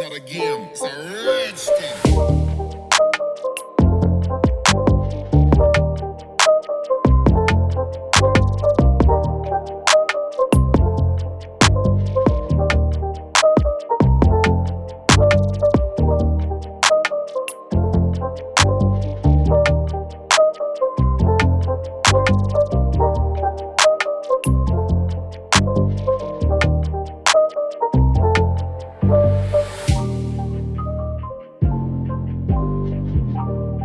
not a game, it's a rich thing. Bye.